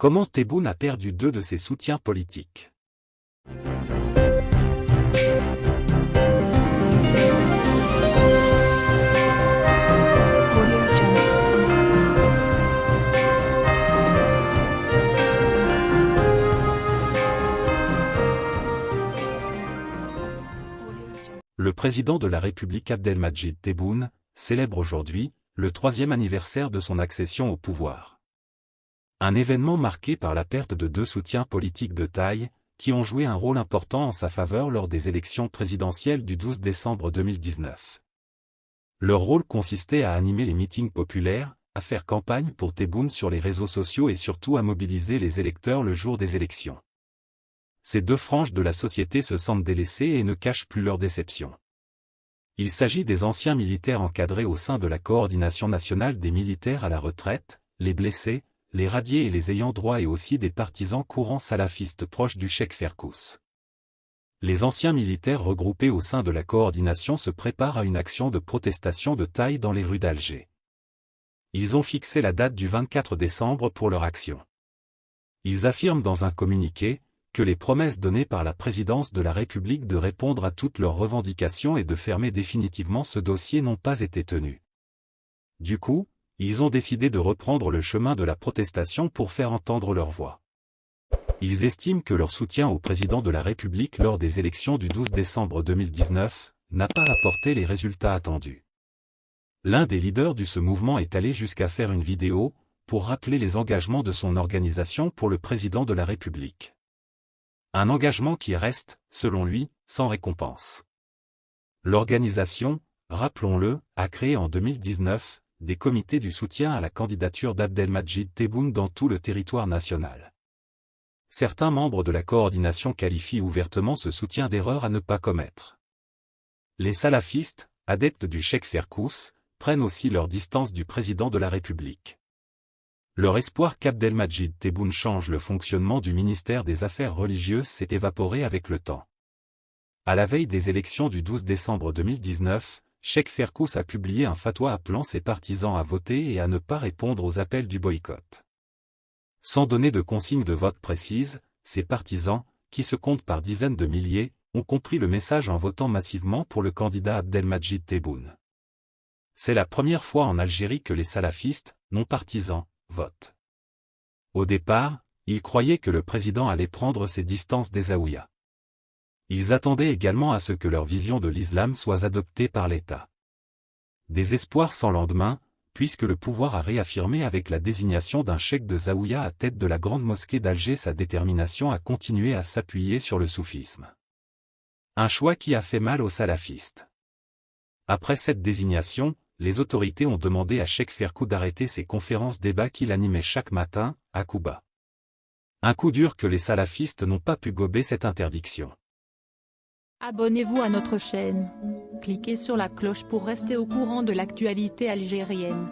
Comment Tebboune a perdu deux de ses soutiens politiques? Le président de la République Abdelmadjid Tebboune célèbre aujourd'hui le troisième anniversaire de son accession au pouvoir. Un événement marqué par la perte de deux soutiens politiques de taille, qui ont joué un rôle important en sa faveur lors des élections présidentielles du 12 décembre 2019. Leur rôle consistait à animer les meetings populaires, à faire campagne pour Tebboune sur les réseaux sociaux et surtout à mobiliser les électeurs le jour des élections. Ces deux franges de la société se sentent délaissées et ne cachent plus leur déception. Il s'agit des anciens militaires encadrés au sein de la coordination nationale des militaires à la retraite, les blessés, les radiés et les ayants droit et aussi des partisans courants salafistes proches du cheikh Ferkous. Les anciens militaires regroupés au sein de la coordination se préparent à une action de protestation de taille dans les rues d'Alger. Ils ont fixé la date du 24 décembre pour leur action. Ils affirment dans un communiqué, que les promesses données par la présidence de la République de répondre à toutes leurs revendications et de fermer définitivement ce dossier n'ont pas été tenues. Du coup, ils ont décidé de reprendre le chemin de la protestation pour faire entendre leur voix. Ils estiment que leur soutien au président de la République lors des élections du 12 décembre 2019 n'a pas apporté les résultats attendus. L'un des leaders de ce mouvement est allé jusqu'à faire une vidéo pour rappeler les engagements de son organisation pour le président de la République. Un engagement qui reste, selon lui, sans récompense. L'organisation, rappelons-le, a créé en 2019 des comités du soutien à la candidature d'Abdelmajid Tebboune dans tout le territoire national. Certains membres de la coordination qualifient ouvertement ce soutien d'erreur à ne pas commettre. Les salafistes, adeptes du cheikh Ferkous, prennent aussi leur distance du président de la République. Leur espoir qu'Abdelmajid Tebboune change le fonctionnement du ministère des Affaires religieuses s'est évaporé avec le temps. À la veille des élections du 12 décembre 2019, Cheikh Ferkous a publié un fatwa appelant ses partisans à voter et à ne pas répondre aux appels du boycott. Sans donner de consignes de vote précises, ses partisans, qui se comptent par dizaines de milliers, ont compris le message en votant massivement pour le candidat Abdelmajid Tebboune. C'est la première fois en Algérie que les salafistes, non partisans, votent. Au départ, ils croyaient que le président allait prendre ses distances des Aouïas. Ils attendaient également à ce que leur vision de l'islam soit adoptée par l'État. Des espoirs sans lendemain, puisque le pouvoir a réaffirmé avec la désignation d'un cheikh de Zaouïa à tête de la grande mosquée d'Alger sa détermination à continuer à s'appuyer sur le soufisme. Un choix qui a fait mal aux salafistes. Après cette désignation, les autorités ont demandé à Cheikh Ferkou d'arrêter ses conférences débats qu'il animait chaque matin, à Kouba. Un coup dur que les salafistes n'ont pas pu gober cette interdiction. Abonnez-vous à notre chaîne. Cliquez sur la cloche pour rester au courant de l'actualité algérienne.